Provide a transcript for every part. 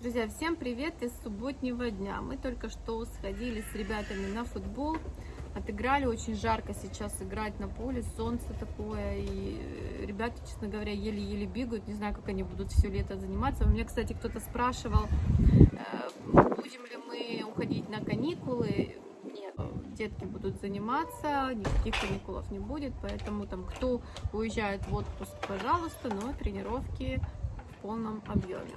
Друзья, всем привет из субботнего дня. Мы только что сходили с ребятами на футбол, отыграли, очень жарко сейчас играть на поле, солнце такое, и ребята, честно говоря, еле-еле бегают, не знаю, как они будут все лето заниматься. У меня, кстати, кто-то спрашивал, э, будем ли мы уходить на каникулы. Нет, детки будут заниматься, никаких каникулов не будет, поэтому там кто уезжает в отпуск, пожалуйста, но тренировки в полном объеме.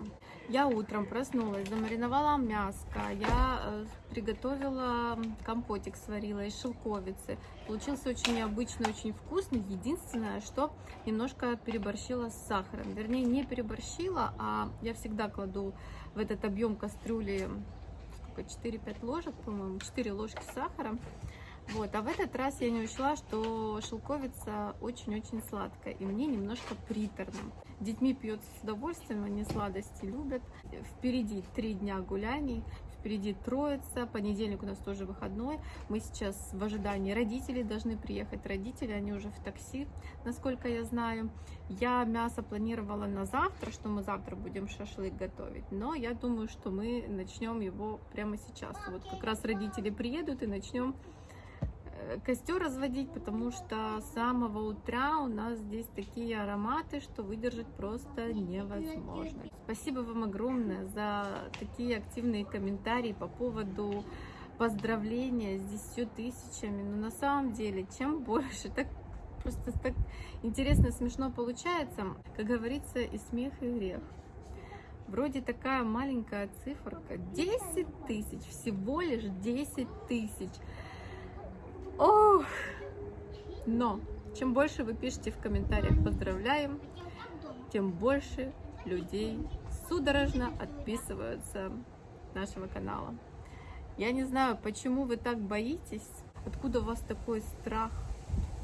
Я утром проснулась, замариновала мяско, я э, приготовила компотик, сварила из шелковицы. Получился очень необычный, очень вкусный. Единственное, что немножко переборщила с сахаром. Вернее, не переборщила, а я всегда кладу в этот объем кастрюли сколько, 4-5 ложек, по-моему, 4 ложки сахара. Вот, а в этот раз я не учла, что шелковица очень-очень сладкая, и мне немножко приторно. Детьми пьется с удовольствием, они сладости любят. Впереди три дня гуляний, впереди Троица, понедельник у нас тоже выходной. Мы сейчас в ожидании родителей должны приехать. Родители, они уже в такси, насколько я знаю. Я мясо планировала на завтра, что мы завтра будем шашлык готовить. Но я думаю, что мы начнем его прямо сейчас. Вот как раз родители приедут и начнем костер разводить, потому что с самого утра у нас здесь такие ароматы, что выдержать просто невозможно. Спасибо вам огромное за такие активные комментарии по поводу поздравления с 10 тысячами. Но на самом деле, чем больше, так просто так интересно, смешно получается. Как говорится, и смех, и грех. Вроде такая маленькая циферка. 10 тысяч, всего лишь 10 тысяч. Ох! Но чем больше вы пишете в комментариях «поздравляем», тем больше людей судорожно отписываются нашего канала. Я не знаю, почему вы так боитесь, откуда у вас такой страх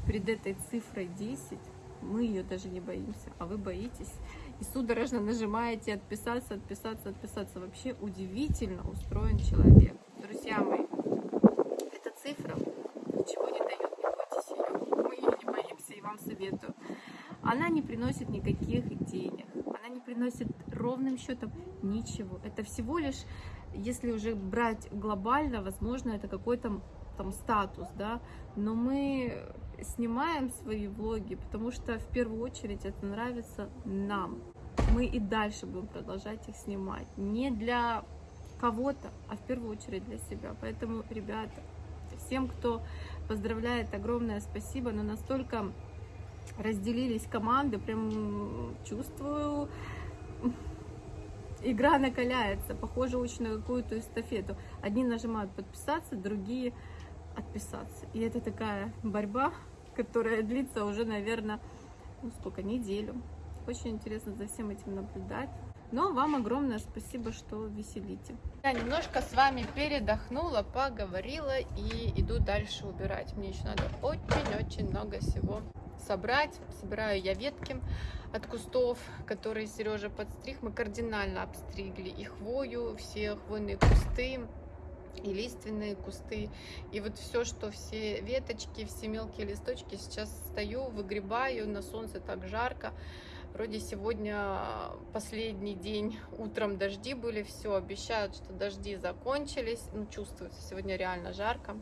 перед этой цифрой 10. Мы ее даже не боимся, а вы боитесь. И судорожно нажимаете отписаться, отписаться, отписаться. Вообще удивительно устроен человек. Друзья мои, эта цифра советую. Она не приносит никаких денег, она не приносит ровным счетом ничего. Это всего лишь, если уже брать глобально, возможно, это какой-то там статус, да, но мы снимаем свои влоги, потому что в первую очередь это нравится нам. Мы и дальше будем продолжать их снимать. Не для кого-то, а в первую очередь для себя. Поэтому, ребята, всем, кто поздравляет, огромное спасибо, но настолько разделились команды, прям чувствую, игра накаляется, похоже очень на какую-то эстафету. Одни нажимают подписаться, другие отписаться. И это такая борьба, которая длится уже, наверное, ну сколько, неделю. Очень интересно за всем этим наблюдать. Но вам огромное спасибо, что веселите. Я немножко с вами передохнула, поговорила и иду дальше убирать. Мне еще надо очень-очень много всего собрать. Собираю я ветки от кустов, которые Сережа подстриг. Мы кардинально обстригли и хвою, все хвойные кусты, и лиственные кусты. И вот все, что все веточки, все мелкие листочки, сейчас стою, выгребаю, на солнце так жарко. Вроде сегодня последний день, утром дожди были, все, обещают, что дожди закончились. Ну, чувствуется, сегодня реально жарко.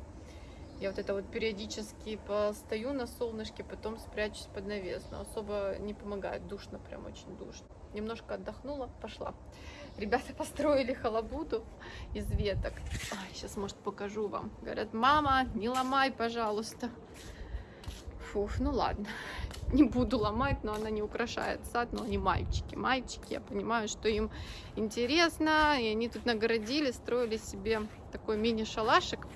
Я вот это вот периодически постою на солнышке, потом спрячусь под навес, но особо не помогает, душно, прям очень душно. Немножко отдохнула, пошла. Ребята построили халабуду из веток. Ой, сейчас, может, покажу вам. Говорят, мама, не ломай, пожалуйста. Фух, ну ладно, не буду ломать, но она не украшает сад, но они мальчики. Мальчики, я понимаю, что им интересно, и они тут нагородили, строили себе такой мини-шалашик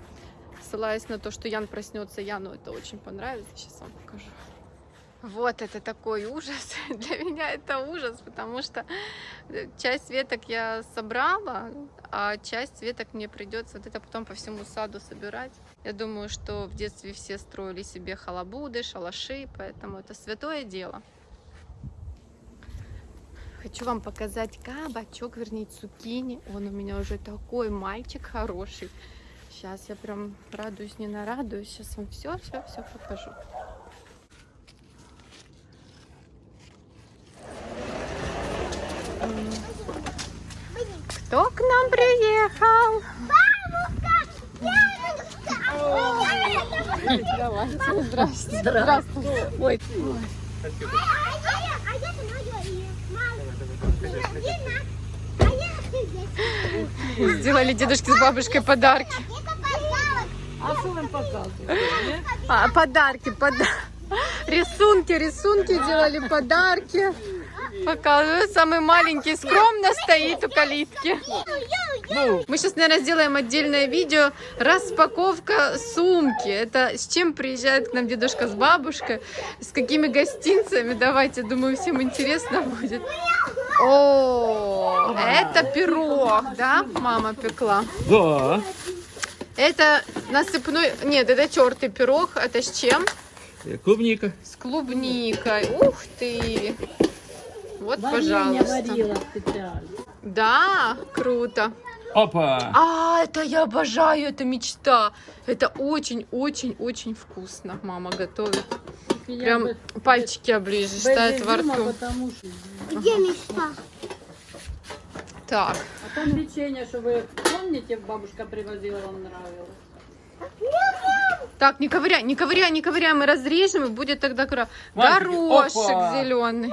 ссылаясь на то, что Ян проснется. Яну это очень понравится. Сейчас вам покажу. Вот это такой ужас. Для меня это ужас, потому что часть веток я собрала, а часть веток мне придется вот это потом по всему саду собирать. Я думаю, что в детстве все строили себе халабуды, шалаши, поэтому это святое дело. Хочу вам показать кабачок, вернее цукини. Он у меня уже такой мальчик хороший. Сейчас я прям радуюсь, не нарадуюсь. Сейчас вам все, все, все покажу. Кто к нам приехал? Давайте, здрасте. Здравствуйте. Ой, сделали дедушке с бабушкой подарки. А що вам показує? А, подарки, пода... рисунки, рисунки делали, подарки. Показывают, самый маленький скромно стоит у калитки. Мы сейчас, наверное, сделаем отдельное видео распаковка сумки. Это с чем приезжает к нам дедушка с бабушкой, с какими гостинцами. Давайте, думаю, всем интересно будет. О, это пирог, да, мама пекла? Да. Это насыпной... Нет, это тертый пирог. Это с чем? Клубника. С клубникой. Ух ты! Вот, Варення пожалуйста. варила. Да, круто. Опа. А, это я обожаю, это мечта. Это очень-очень-очень вкусно. Мама готовит. Я Прям без- пальчики оближешь, режима, рту. потому що- Где мечта? Так, А там печенье, что вы помните, бабушка привозила, вам нравилось? так, не ковыряй, не ковыряй, не ковыряй, мы разрежем, и будет тогда кра... Горошек опа! зеленый.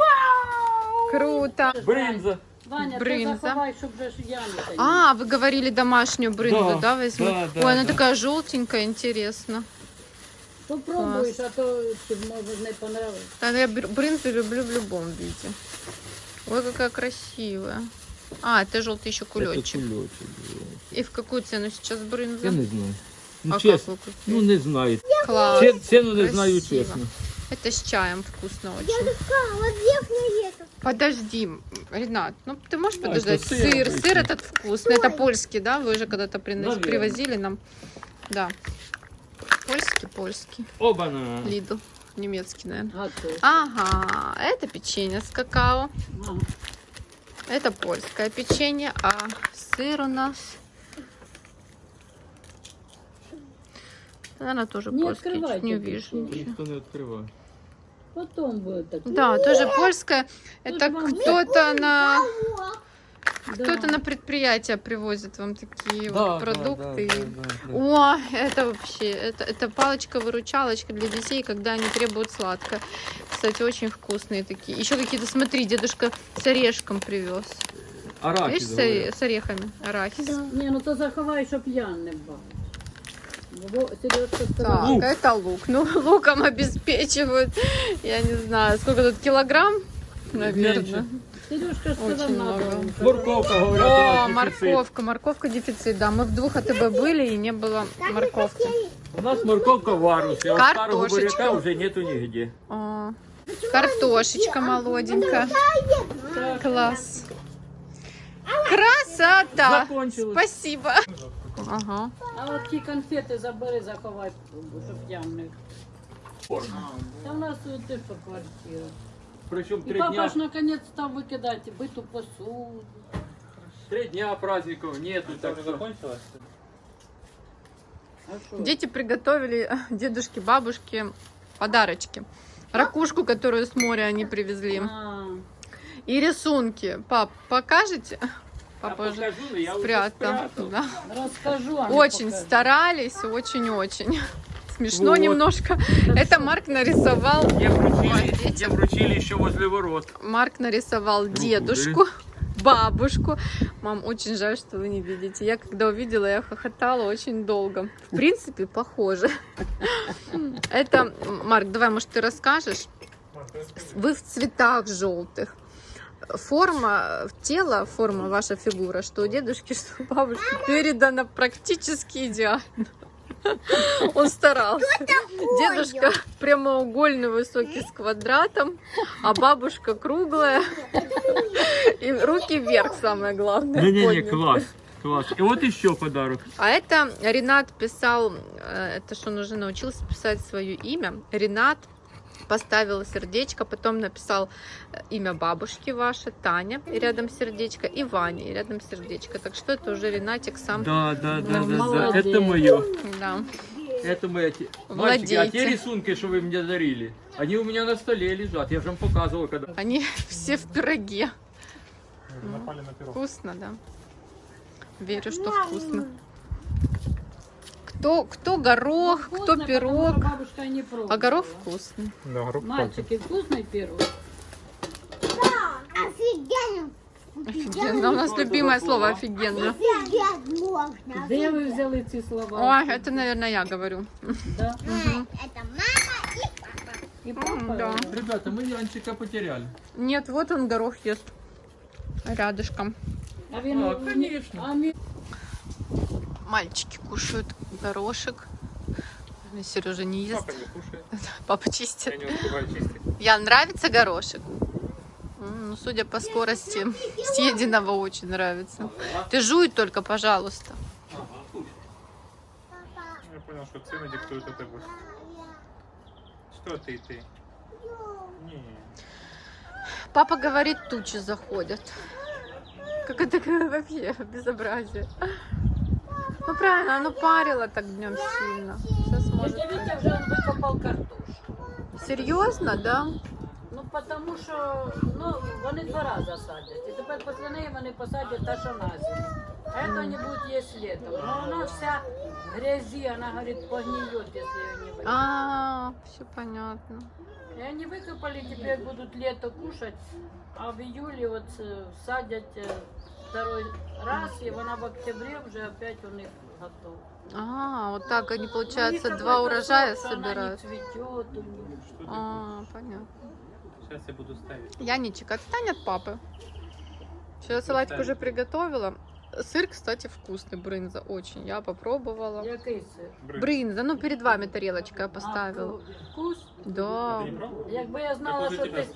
Круто. Бринза. Ваня, Бринза. ты заховай. А, вы говорили домашнюю брынзу, да, Да, возьму? да, да, Ой, она да. такая желтенькая, интересно. Попробуєш, а то ти, може не понравиться. Да, я бр- брынзу люблю в любом виде. Ой, какая красивая. А, это желтый еще кулечек. Это кулечек, да. И в какую цену сейчас брынза? Я не знаю. Ну, а чесно. как? Ну, не знаю. Класс. Ці- Ціну не знаю, красиво. чесно. Это с чаем вкусно очень. А, вот верхняя это. Подожди, Ренат, ну ты можешь Да, подождать? это сыр Сыр, сыр этот вкусный. Это польский, да? Вы же когда-то принос- Наверно. привозили нам. Да. Польский, польский. Обана. Лидл. Немецкий, наверное. А то. Ага, это печенье с какао. Это польское печенье, а сыр у нас... Наверное, тоже Не польский, чуть открывайте не это. вижу. ничего. Ніхто не відкриває. Потом будет так. Да, тоже польское. Это вам кто-то на Да. кто-то на предприятие привозит вам такие вот продукты. да, да, да. О, это вообще, это, это палочка-выручалочка для детей, когда они требуют сладкое. Кстати, очень вкусные такие. Еще какие-то, смотри, дедушка с орешком привез. Арахис, Видишь, с, с орехами арахис. Ні, ну то заховай, щоб я не Так, Лук. это лук. Ну, луком обеспечивают. Я не знаю, сколько тут килограмм, наверное. Меньше. Сережка сказала, Очень надо. много. вам. Морковка, говорять, у О, нас дефіцит. морковка, морковка дефицит, да. Мы в двух АТБ были и не было морковки. У нас морковка в варусі, а от старого Картошечка. буряка вже нету нігде. О, картошечка молоденькая. Класс. Красота! Закончилось. Спасибо. Ага. А от ті конфети забери, заховай, щоб я не... Та у нас тут теж по квартирі. Причому І три папа дня, ж наконець став викидати биту посуду. три дня праздників нету, так що... А що? Дети приготовили дедушке, бабушке подарочки. Ракушку, которую с моря они привезли. А, И рисунки. Пап, покажете? Папа Я уже покажу, но я уже спрятал. спрятал. Да. розкажу, а не Очень покажу. старались, очень-очень. Смешно Вот. немножко. Это Марк нарисовал. Мне вручили, мне вручили еще возле ворот. Марк нарисовал дедушку, бабушку. Мам, очень жаль, что вы не видите. Я когда увидела, я хохотала очень долго. В принципе, похоже. Это, Марк, давай, может, ты расскажешь? Вы в цветах желтых. Форма тела, форма, ваша фигура, что у дедушки, что у бабушки, передана практически идеально. Он старался. Дедушка прямоугольный, высокий, с квадратом, а бабушка круглая. И руки вверх, самое главное. Не-не-не, класс. Класс. И вот еще подарок. А это Ренат писал, э, это что он уже научился писать свое имя. Ренат поставил сердечко, потом написал э, имя бабушки ваше, Таня, и рядом сердечко, и Ваня, и рядом сердечко. Так что это уже Ренатик сам. Да, да, да, да, да. Это мое. Да. Это мои те- Мальчики, а те рисунки, что вы мне дарили, они у меня на столе лежат. Я же вам показывал, когда... Они все в пироге. Вкусно, да. Верю, что вкусно. Кто, кто горох, кто Вкусно, потому пирог. что бабушка не пробовала. А горох вкусный. Да, горох Мальчики, вкусный пирог? Офигенно. Офигенно. У нас любимое слово офигенно. Офигеть можно. Де ви взяли ці слова? Ой, это, наверное, я говорю. Да? Это мама и папа. І М, папа? да. Ребята, мы Янчика потеряли. Нет, вот он горох ест. Рядышком. А він, А, конечно. Мальчики кушают горошек. Сережа не ест. Папа не кушает. Папа чистит. Я не успеваю чистить. Ян, нравится горошек? Ну, судя по скорости съеденного, очень нравится. Ты жуй только, пожалуйста. Я понял, что цены диктуют это. Что ты, ты? Не. Папа говорит, тучи заходят. Как это вообще безобразие Ну правильно, оно парило так днем сильно. Сейчас может. Дядя Вітя вже викопав картошку. Серьезно, да? Ну, тому що ну, вони два рази садять. І тепер після неї вони посадять та, що на зиму. А це вони будуть їсти літом. Ну, вона вся в грязі, вона, говорить, погниет, якщо її не викопати. А, все понятно. И они выкопали, теперь будут лето кушать, а в июле вот э, садят э, второй раз, и она в октябре уже опять у них готова. А, вот так они, У них получается, два урожая что она не собирают. цветет у них. А, понятно. Сейчас я буду ставить. Яничек, отстань от папы. Сейчас салатик уже приготовила. Сыр, кстати, вкусный, брынза, очень. Я попробовала. Який сир? Брынза, ну перед вами тарелочка я поставила. А, вкус? Да. Пробовал? Якби я знала, що ти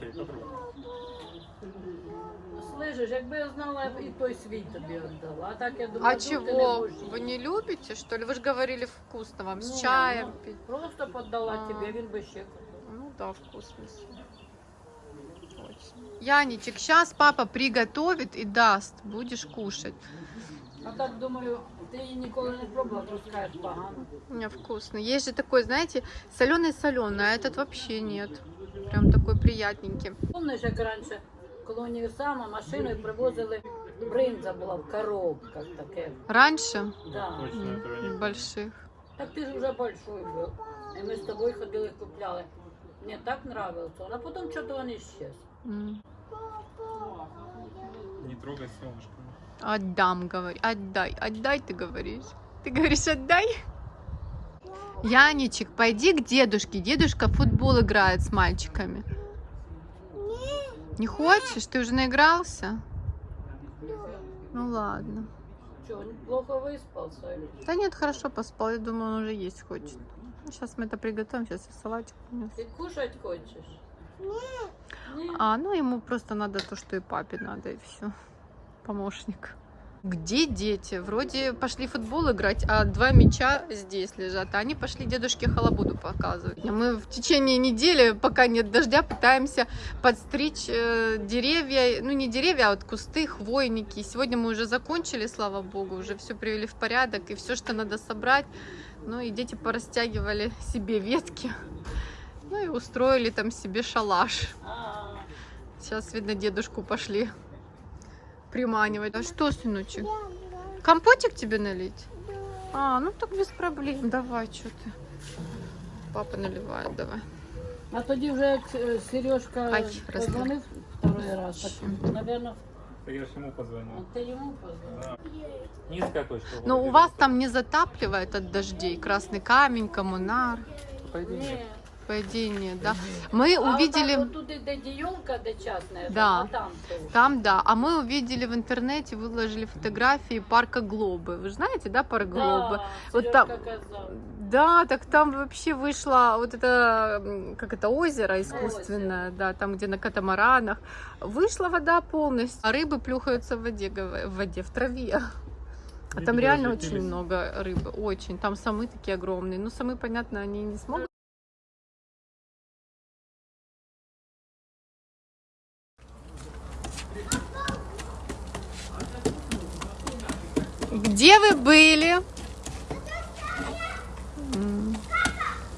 стоит, попробуй. слышиш, якби я знала, я б і той свій тобі віддала. А так я думаю, А ну, ти не чего? будеш Вы їсти. не любите, что ли? Вы же говорили вкусно вам, Ні, с чаем ну, пить. Просто поддала А. тебе, він би ще купив. Ну да, вкусно. Очень. Яничек, сейчас папа приготовит и даст, будешь кушать. А так думаю, ти її ніколи не пробувала, пускаєш погано. У меня вкусно. Есть же такой, знаете, соленый-соленый, а этот вообще нет. Прям такой приятненький. Помниш, як раніше, коли універсама машиною привозили, бринза була в коробках таке. Раньше Да. Точно этого не м, больших. Так ти ж вже большой був. І ми з тобою ходили купляли. Мені так нравилось, а потім що то він ісчез. М. Не трогай солнышко. Отдам, говори. Отдай, отдай, ты говоришь. Ты говоришь, отдай? Яничек, пойди к дедушке. Дедушка в футбол играет с мальчиками. Не хочешь? Ты уже наигрался? Ну ладно. Що, він плохо виспався? Да нет, хорошо поспал. Я думаю, он уже есть хочет. Сейчас мы это приготовим. Сейчас я салатик принесу. Ти кушать хочеш? Ні. А, ну ему просто надо то, что и папе надо, и все. Помощник. Где дети? Вроде пошли футбол играть, а два мяча здесь лежат. А они пошли дедушке халабуду показывать. Мы в течение недели, пока нет дождя, пытаемся подстричь э, деревья. Ну, не деревья, а вот кусты, хвойники. Сегодня мы уже закончили, слава богу, уже все привели в порядок. И все, что надо собрать. Ну, и дети порастягивали себе ветки. Ну, и устроили там себе шалаш. Сейчас, видно, дедушку пошли приманивать. А что, сыночек? Компотик тебе налить? А, ну так без проблем. Давай, что ты. Папа наливает, давай. а тоді вже як Сережка Ай, позвонив второй раз, так, наверное, Да я ему позвонил. йому позвонив. Низкая точка. Но вроде у вас там не затапливает от дождей? Красный камень, коммунар? По идее нет, да? Мы А увидели... отам, отут іде дієлка, де частна, Да. а там теж. Там, да. А мы увидели в интернете, выложили фотографии парка Глобы. Вы же знаете, да, парк Глобы? Да, Вот Сережка там- казав. Да, так там вообще вышло вот это, м, как это, озеро искусственное, да, там, где на катамаранах. Вышла вода полностью, а рыбы плюхаются в воде, гова- в воде, в траве. А там Видимо, реально разлетелись. очень много рыбы, очень. Там самы такие огромные. Ну, самы, понятно, они не смогут. Где вы были?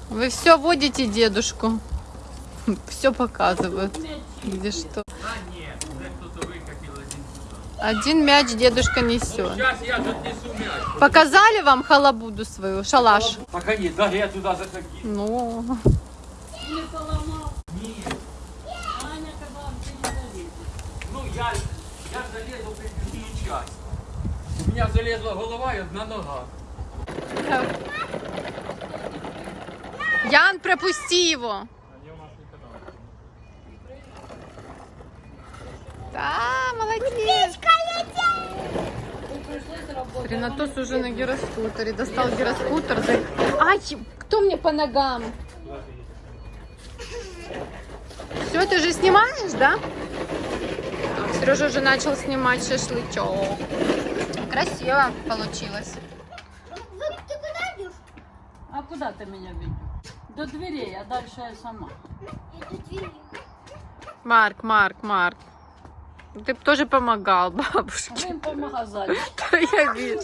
Вы все водите дедушку. Все показывают. Где что. Нет, один мяч дедушка несет. Показали вам халабуду свою, шалаш? Пока нет, да, я туда закину. Ну, Не поломал. Аня казала, ты не залезешь. Ну, я, я залезу при другую часть. У меня залезла голова и одна нога. Ян, пропусти его. Да, молодец. Ренатос уже на гироскутере. Достал гироскутер. Ай, кто мне по ногам? Все, ты уже снимаешь, да? Сережа уже начал снимать шашлычок. Красиво получилось. Ты куда идешь? А куда ты меня ведешь? До дверей, а дальше я сама. Марк, Марк, Марк. Ты б тоже помогал А бабушке. вы им по магазину. Я вижу.